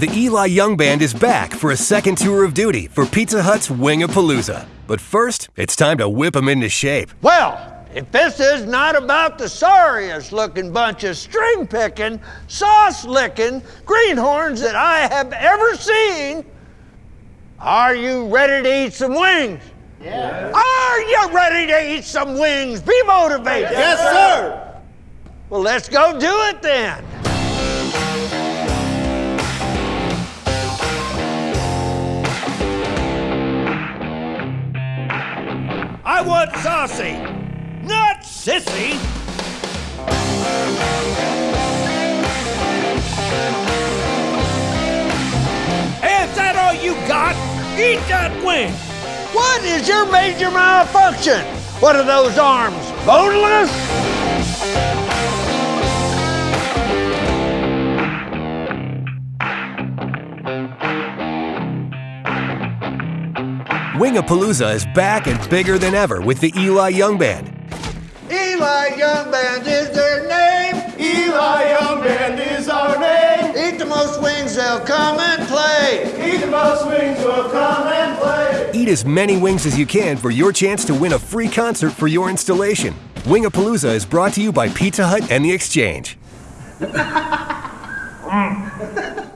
The Eli Young Band is back for a second tour of duty for Pizza Hut's Wingapalooza. But first, it's time to whip them into shape. Well, if this is not about the sorriest looking bunch of string picking, sauce licking greenhorns that I have ever seen, are you ready to eat some wings? Yeah. Are you ready to eat some wings? Be motivated. Yes, sir. Well, let's go do it then. I want saucy, not sissy. Is that all you got? Eat that wing. What is your major malfunction? What are those arms? Boneless? Wingapalooza is back and bigger than ever with the Eli Young Band. Eli Young Band is their name. Eli Young Band is our name. Eat the most wings, they'll come and play. Eat the most wings, will come and play. Eat as many wings as you can for your chance to win a free concert for your installation. Wingapalooza is brought to you by Pizza Hut and The Exchange. Mm.